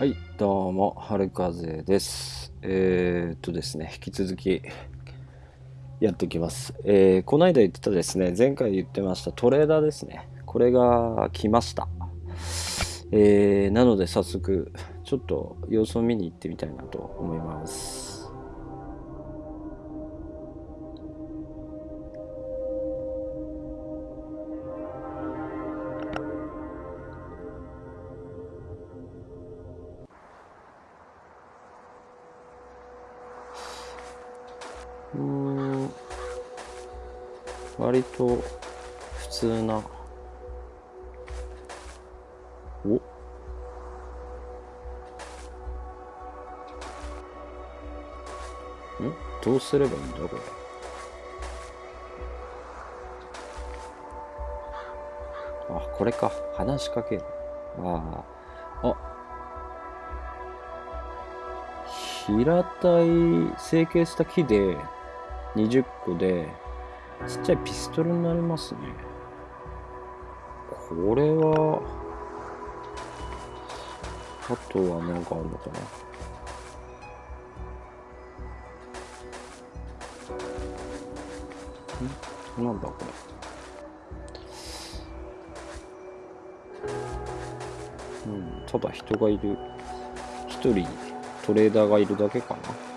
はい、どうも、春風です。えー、っとですね、引き続きやっていきます。えー、この間言ってたですね、前回言ってましたトレーダーですね。これが来ました。えー、なので早速、ちょっと様子を見に行ってみたいなと思います。割と普通な。お？ん？どうすればいいんだ？これ。あこれか。話しかける。あああ。平たい成形した木で20個でちっちゃいピストルになりますね。これはあとは何かあるのかな。ん？なんだこれ。うんただ人がいる。一人トレーダーがいるだけかな。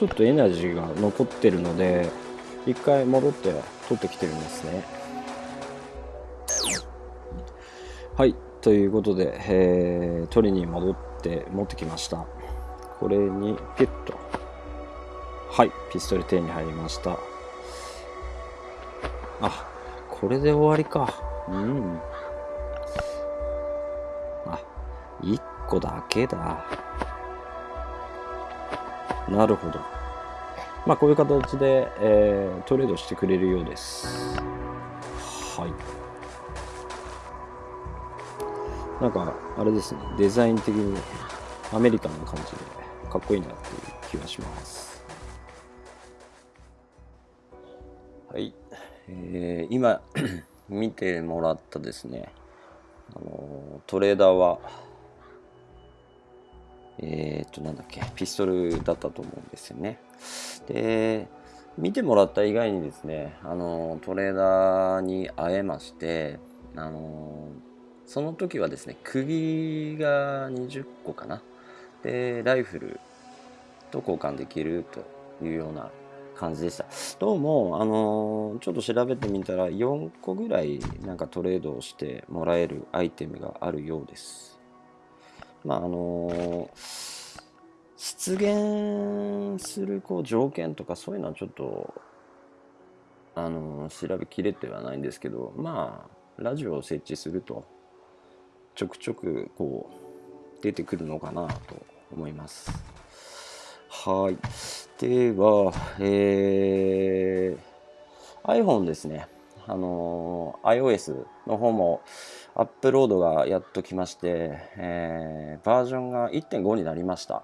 ちょっとエナジーが残ってるので一回戻って取ってきてるんですね。はいということで、えー取りに戻って持ってきました。これにピュッとはいピストル手に入りました。あこれで終わりか。うん。あ1個だけだ。なるほど。まあこういう形で、えートレードしてくれるようです。はい。なんかあれですね。デザイン的にアメリカンな感じでかっこいいなっていう気がします。はい、えー今 見てもらったですね、あのトレーダーはえーっとなんだっけピストルだったと思うんですよね。で見てもらった以外にですね、あのトレーダーに会えまして、あのその時はですね釘が20個かな。でライフルと交換できるというような感じでした。どうもあのちょっと調べてみたら4個ぐらいなんかトレードをしてもらえるアイテムがあるようです。まああの出現するこう条件とかそういうのはちょっとあの調べきれてはないんですけどまあラジオを設置するとちょくちょくこう出てくるのかなと思います。はい。ではえー iPhone ですね。あのー iOS の方もアップロードがやっときまして、えーバージョンが1.5になりました。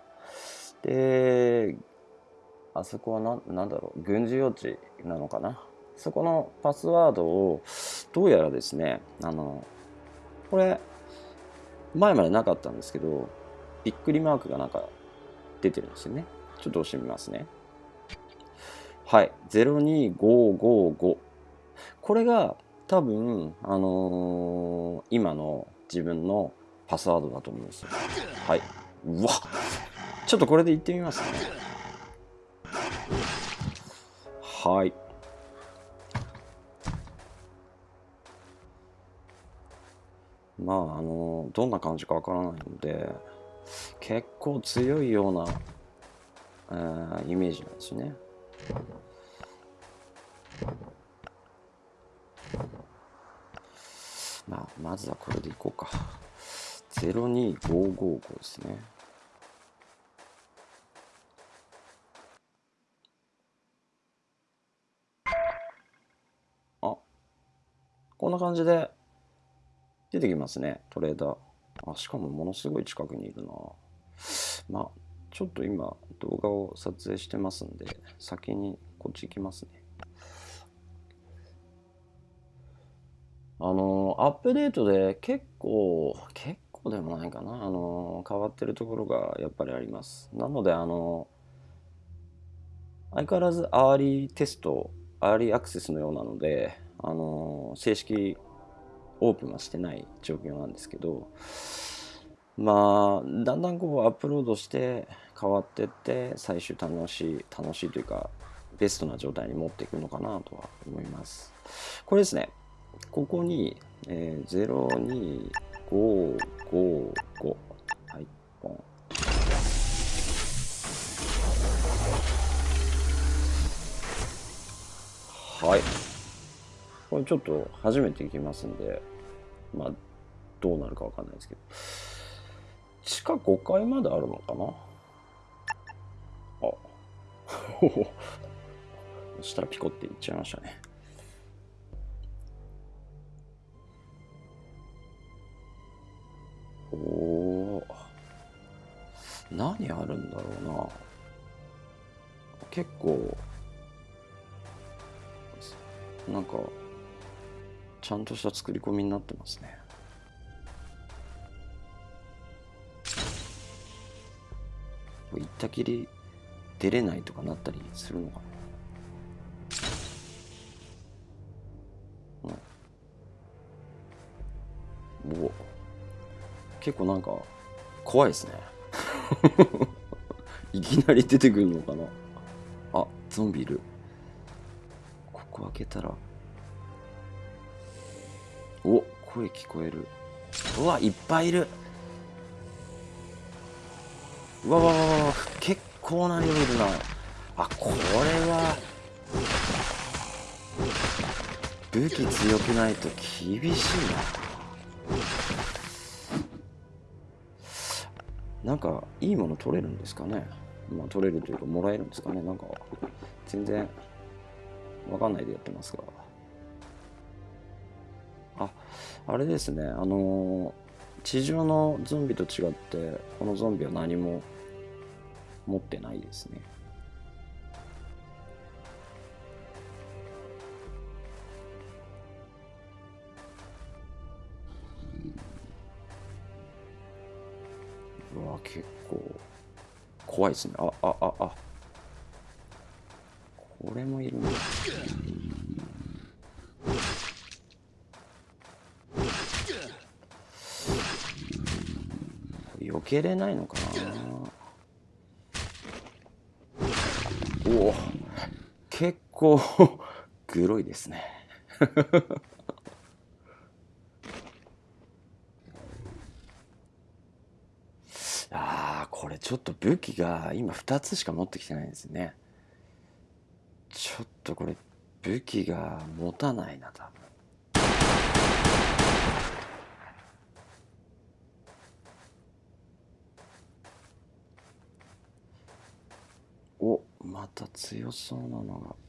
であそこはなんなんだろう軍事用地なのかな？そこのパスワードをどうやらですねあのこれ前までなかったんですけどびっくりマークがなんか出てるんですよね。ちょっと押してみますね。はい02555これが多分あのー今の自分のパスワードだと思うんですよ。はい。うわ。ちょっとこれで言ってみますね。はい。まああのどんな感じかわからないので結構強いような、えーイメージなんですねまあまずはこれでいこうか。02555ですね。あこんな感じで出てきますね。トレーダー。あしかもものすごい近くにいるな。まあちょっと今動画を撮影してますんで先にこっち行きますね。あのアップデートで結構結構でもないかな。あの変わってるところがやっぱりあります。なのであの相変わらずアーリーテストアーリーアクセスのようなのであの正式オープンはしてない状況なんですけどまあだんだんこうアップロードして変わってって最終楽しい楽しいというかベストな状態に持っていくのかなとは思います。これですね。ここに、えー、02555はいはい。これちょっと初めて行きますんでまあどうなるかわかんないですけど。地下5階まであるのかな？あ。そしたらピコっていっちゃいましたね。お何あるんだろうな。結構なんかちゃんとした作り込みになってますね。行ったきり出れないとかなったりするのかな、結構なんか怖いですね。いきなり出てくるのかな。あゾンビいる。ここ開けたら。お声聞こえる。うわいっぱいいる。うわわわわ。結構な量いるな。あこれは。武器強くないと厳しいな。なんかいいもの取れるんですかね。まあ取れるというかもらえるんですかね。なんか全然わかんないでやってますが。ああれですね。あの地上のゾンビと違ってこのゾンビは何も持ってないですね。うわ結構怖いですね。ああああ。これもいるね。避けれないのかな。おお。結構 グロいですねああこれちょっと武器が今2つしか持ってきてないんですね。ちょっとこれ武器が持たないな多分。おまた強そうなのが。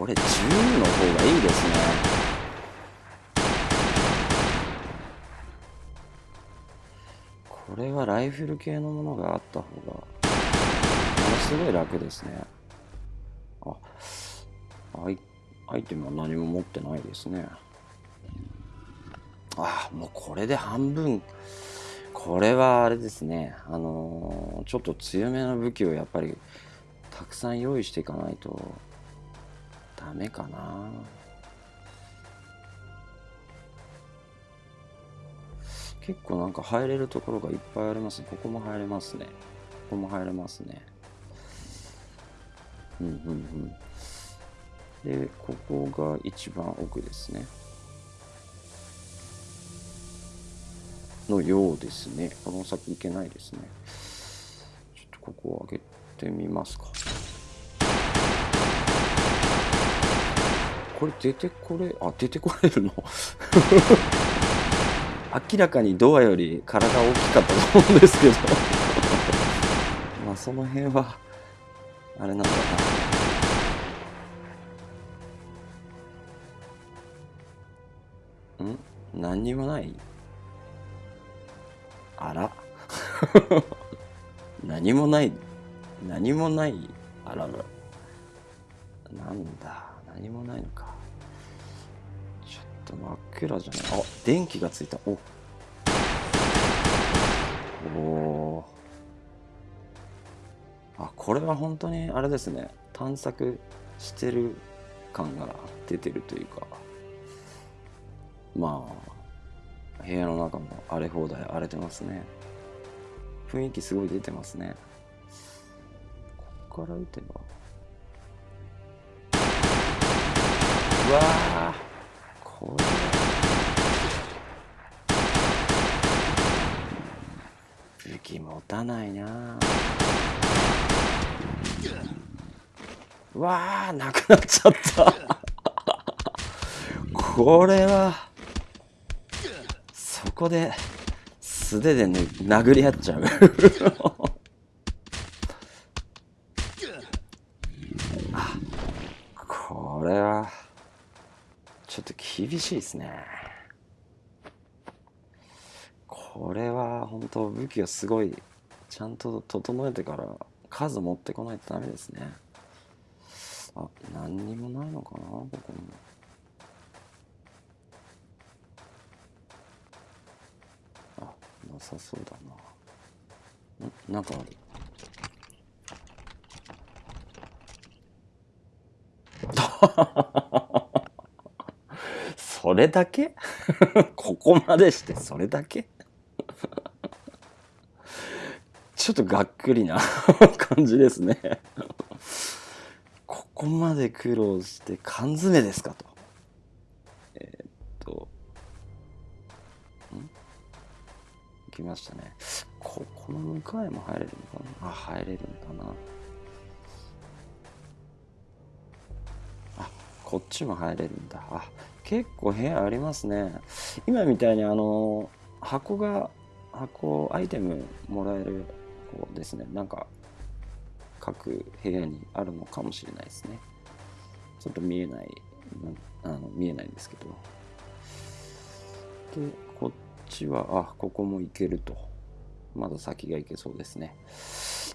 これ10の方がいいですね。これはライフル系のものがあった方がものすごい楽ですね。あアイアイテムは何も持ってないですね。あもうこれで半分。これはあれですね。あのー、ちょっと強めの武器をやっぱりたくさん用意していかないと。ダメかな。結構なんか入れるところがいっぱいあります。ここも入れますね。ここも入れますね。うんうんうん。でここが一番奥ですね。のようですね。この先行けないですね。ちょっとここを上げてみますか。これ出てこれあ出てこれるの？明らかにドアより体大きかったと思うんですけど。まあその辺はあれなんだな。ん？何にもない？あら？何もない何もないあららなんだ。何もないのか。ちょっと真っ暗じゃない。あ電気がついた。お。おあこれは本当にあれですね。探索してる感が出てるというか。まあ部屋の中も荒れ放題荒れてますね。雰囲気すごい出てますね。こっから撃てば。わー。これ武持たないな。うわーなくなっちゃった。これは。そこで素手で、ね、殴り合っちゃう。厳しいですね。これは本当武器をすごいちゃんと整えてから数持ってこないとダメですね。あ何にもないのかなここに。あなさそうだな。ん？なんかある。れだけ？ここまでしてそれだけ？ちょっとがっくりな 感じですね。ここまで苦労して缶詰ですかと。えー、っとん？来ましたね。ここの向かいも入れるのかな？あ入れるんだな。あこっちも入れるんだ。あ結構部屋ありますね。今みたいにあの箱が箱アイテムもらえるこうですね。なんか各部屋にあるのかもしれないですね。ちょっと見えないあの見えないんですけど。でこっちはあここも行けると。まだ先が行けそうですね。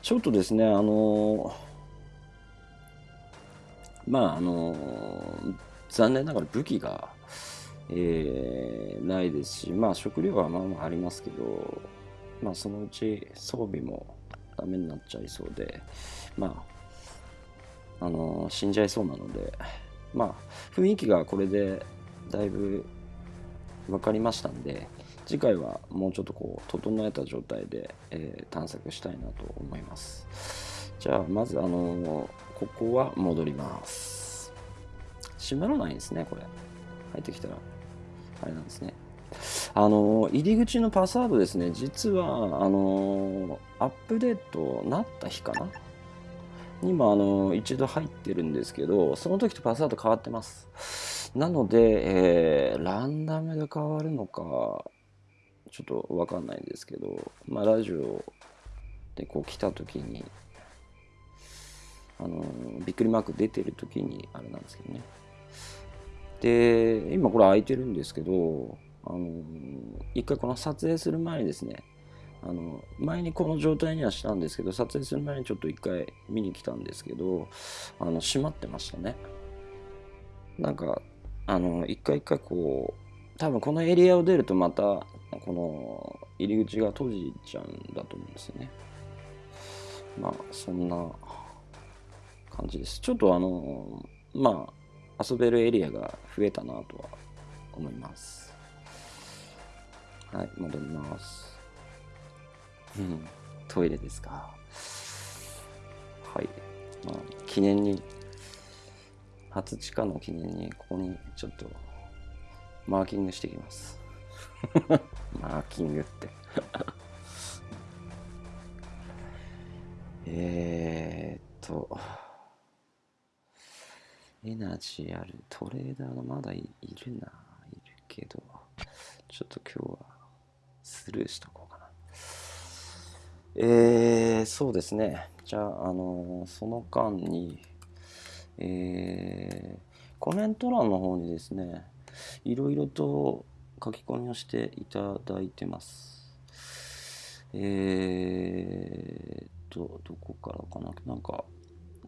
ちょっとですねあのまああの残念ながら武器が、えー、ないですしまあ食料はまあまあありますけどまあそのうち装備もダメになっちゃいそうでまああの死んじゃいそうなのでまあ雰囲気がこれでだいぶ分かりましたんで次回はもうちょっとこう整えた状態で、えー、探索したいなと思います。じゃあまずあのここは戻ります。閉まらないんですねこれ。入ってきたら。あれなんですね。あの入り口のパスワードですね。実はあのアップデートなった日かな？にもあの一度入ってるんですけどその時とパスワード変わってます。なので、えー、ランダムで変わるのかちょっとわかんないんですけどまあラジオでこう来た時にあのびっくりマーク出てる時にあれなんですけどね。で今これ開いてるんですけどあの一回この撮影する前にですねあの前にこの状態にはしたんですけど撮影する前にちょっと一回見に来たんですけどあの閉まってましたねなんかあの一回一回こう多分このエリアを出るとまたこの入り口が閉じちゃうんだと思うんですよねまあそんな感じです。ちょっとあの、まあ、遊べるエリアが増えたなとは思います。はい、戻ります。うん、トイレですか。はい。まあ、記念に、初地下の記念に、ここにちょっと、マーキングしていきます。マーキングって えーっと、エナジーあるトレーダーがまだいるな、いるけど、ちょっと今日はスルーしとこうかな。えー、そうですね。じゃあ、あのー、その間に、えー、コメント欄の方にですね、いろいろと書き込みをしていただいてます。えーと、どこからかななんか、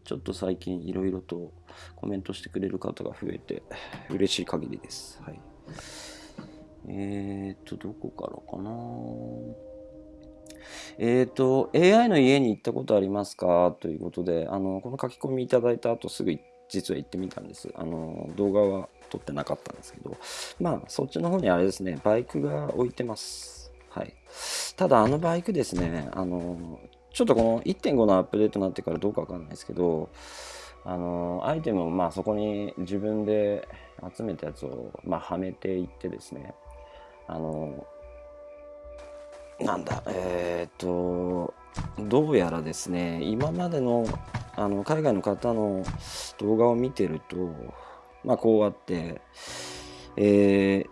ちょっと最近いろいろとコメントしてくれる方が増えて嬉しい限りです。はい。えーと、どこからかなえっ、と、AI の家に行ったことありますか？ということで、あの、この書き込みいただいた後すぐ実は行ってみたんです。あの、動画は撮ってなかったんですけど、まあ、そっちの方にあれですね、バイクが置いてます。はい。ただ、あのバイクですね、あの、ちょっとこの1.5のアップデートになってからどうかわかんないですけど、あの、アイテムをまあそこに自分で集めたやつをまあはめていってですね、あの、なんだ、えー、っと、どうやらですね、今までのあの海外の方の動画を見てると、まあこうあって、えー、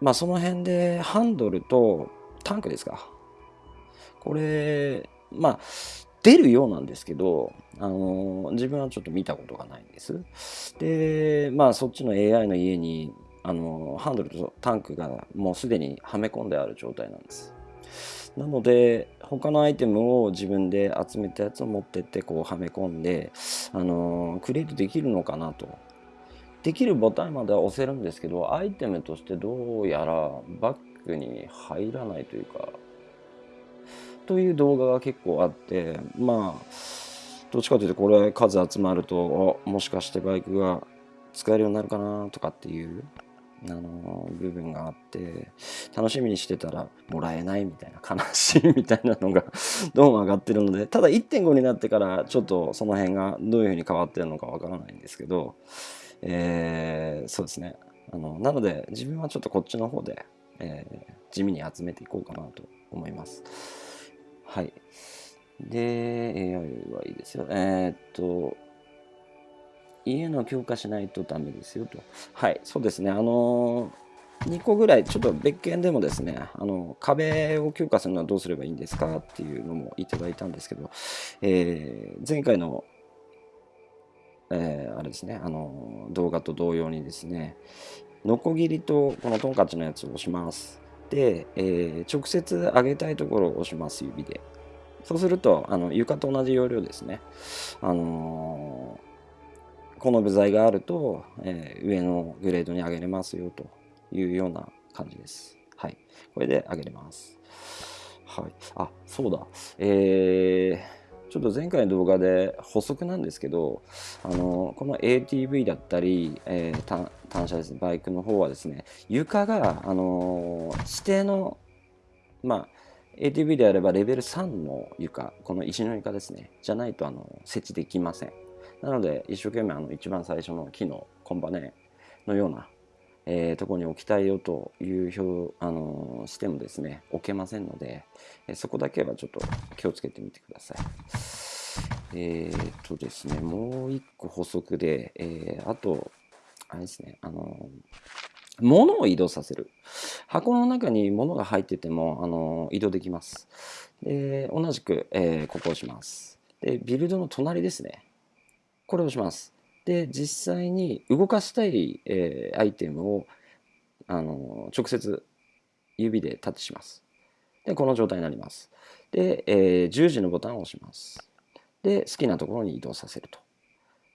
まあその辺でハンドルとタンクですか。これ、まあ、出るようなんですけど、あの自分はちょっと見たことがないんです。で、まあそっちの AI の家に、あのハンドルとタンクがもうすでにはめ込んである状態なんです。なので他のアイテムを自分で集めたやつを持ってってこうはめ込んで、あのクリエイトできるのかなと。できるボタンまでは押せるんですけどアイテムとしてどうやらバッグに入らないというかという動画が結構あってまあどっちかというとこれ数集まるともしかしてバイクが使えるようになるかなとかっていうあの部分があって楽しみにしてたらもらえないみたいな悲しいみたいなのがどうも上がってるのでただ1.5になってからちょっとその辺がどういうふうに変わってるのかわからないんですけど、えー、そうですねあのなので自分はちょっとこっちの方で、えー、地味に集めていこうかなと思います。はい。で、AI はいいですよ。えー、っと、家の強化しないとダメですよと。はい、そうですね。あの2個ぐらい、ちょっと別件でもですね、あの壁を強化するのはどうすればいいんですかっていうのもいただいたんですけど、えー、前回の、えー、あれですね、あの動画と同様にですね、ノコギリとこのトンカチのやつを押します。で、えー、直接上げたいところを押します、指で。そうすると、あの床と同じ要領ですね。あのー、この部材があると、えー、上のグレードに上げれますよというような感じです。はい。これで上げれます。はい。あ、そうだ。えー、ちょっと前回の動画で補足なんですけど、あのこの ATV だったり、えー、単車ですね、バイクの方はですね、床が、あの指定の、まあ、ATV であればレベル3の床、この石の床ですね、じゃないとあの設置できません。なので、一生懸命あの一番最初の木のコンバネのような、えー、とこに置きたいよという表、あのー、してもですね、置けませんので、えー、そこだけはちょっと気をつけてみてください。えー、っとですね、もう一個補足で、えー、あと、あれですね、あの物を移動させる。箱の中に物が入ってても、あの移動できます。で、同じく、えー、ここをします。で、ビルドの隣ですね。これをします。で、実際に動かしたい、えー、アイテムを、あの直接指でタッチします。で、この状態になります。で、えー、十字のボタンを押します。で、好きなところに移動させると。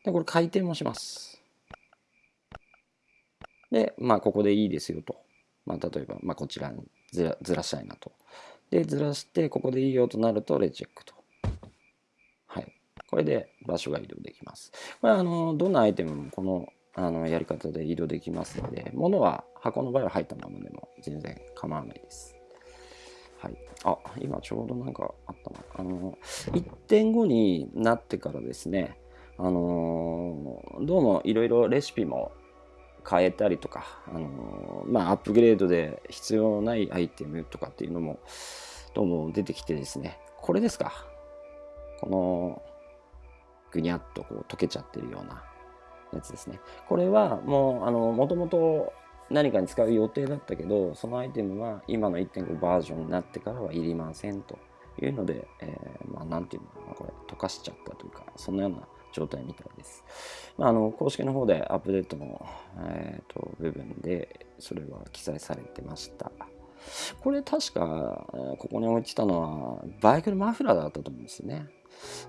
で、これ回転もします。で、まあ、ここでいいですよと。まあ、例えば、まあ、こちらにずらずらしたいなと。で、ずらして、ここでいいよとなると、レチェックと。これで場所が移動できます。これは、あの、どんなアイテムもこのあのやり方で移動できますので、物は箱の場合は入ったままでも全然構わないです。はい。あ、今ちょうどなんかあったな。あの、1.5になってからですね、あのどうもいろいろレシピも変えたりとか、あのまあ、アップグレードで必要ないアイテムとかっていうのもどうも出てきてですねこれですかこのぐにゃっとこう溶けちゃってるようなやつですね。これはもう、あの、もともと何かに使う予定だったけど、そのアイテムは今の1.5バージョンになってからはいりませんというので、えー、まあ、なんていうのかな、これ、溶かしちゃったというか、そのような状態みたいです。まあ、あの公式の方でアップデートの、えーと、部分でそれは記載されてました。これ確か、ここに置いてたのはバイクのマフラーだったと思うんですよね。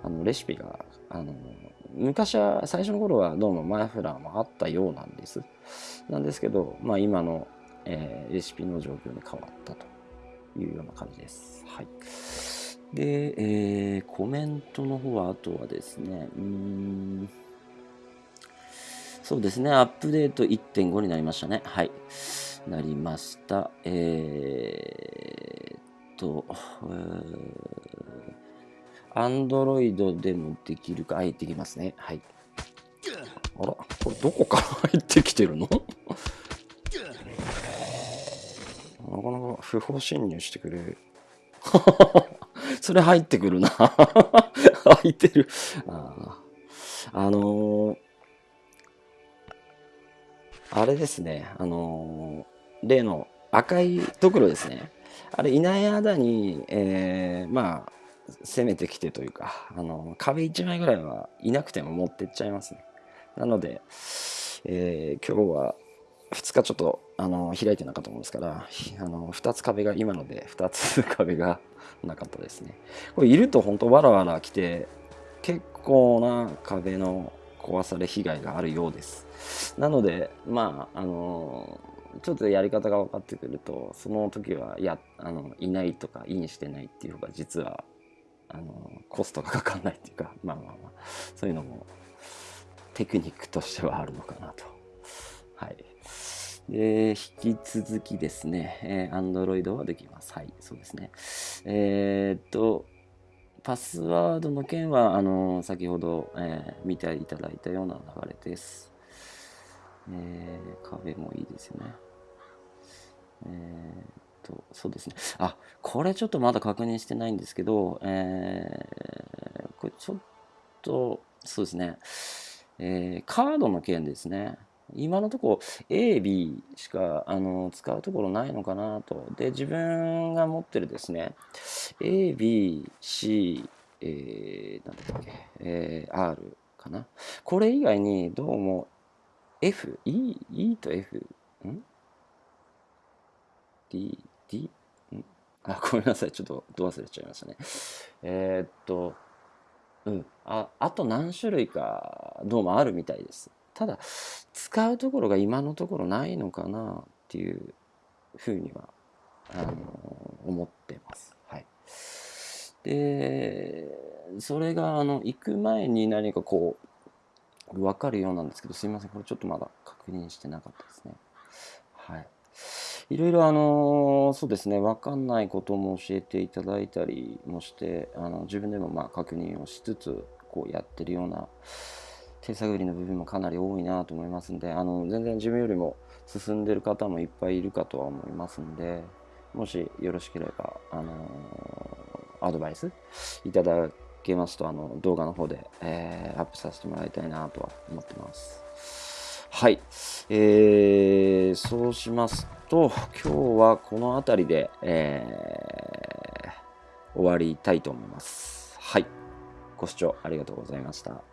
あのレシピがあの昔は最初の頃はどうもマフラーもあったようなんです。なんですけど、まあ、今の、えー、レシピの状況に変わったというような感じです。はい。で、えー、コメントの方は、あとはですね、うん、そうですね、アップデート1.5になりましたね。はい。なりました。えー、っと、アンドロイドでもできるか、入ってきますね。はい。あら、これどこから 入ってきてるの？なかなか不法侵入してくれる。それ入ってくるな 入ってるああのー、あれですねあのー、例の赤いところですねあれいない間に、えー、まあ攻めてきてというか、あの壁1枚ぐらいはいなくても持ってっちゃいますねなので、えー、今日は2日ちょっとあの開いてなかったもんですからあの2つ壁が今ので2つ壁が なかったですね。これいると本当わらわら来て結構な壁の壊され被害があるようです。なのでまああのちょっとやり方が分かってくるとその時はいやあのいないとかインしてないっていう方が実はあのコストがかかんないっていうか まあまあまあそういうのもテクニックとしてはあるのかなと。はい。で、引き続きですね、えー、Android はできます。はい、そうですね。えー、っと、パスワードの件は、あの、先ほど、えー、見ていただいたような流れです。えー、壁もいいですよね。えー、と、そうですね。あ、これちょっとまだ確認してないんですけど、えー、これちょっと、そうですね。えー、カードの件ですね。今のとこ A、B しかあの使うところないのかなと。で、自分が持ってるですね、A、B、C、えー、なんだっけ、えー、R かな。これ以外にどうも F、E、E と F、ん ?D、D? んあ、ごめんなさい。ちょっとど忘れちゃいましたね。えー、っと、うん。あ、あと何種類かどうもあるみたいです。ただ使うところが今のところないのかなっていうふうにはあの思ってます。はい、でそれがあの行く前に何かこう分かるようなんですけどすいませんこれちょっとまだ確認してなかったですね。はい。いろいろあのそうですね分かんないことも教えていただいたりもしてあの自分でもまあ確認をしつつこうやってるような手探りの部分もかなり多いなと思いますんであの全然自分よりも進んでる方もいっぱいいるかとは思いますんでもしよろしければあのアドバイスいただけますとあの動画の方で、えー、アップさせてもらいたいなとは思ってます。はい、えー、そうしますと今日はこの辺りで、えー、終わりたいと思います。はい、ご視聴ありがとうございました。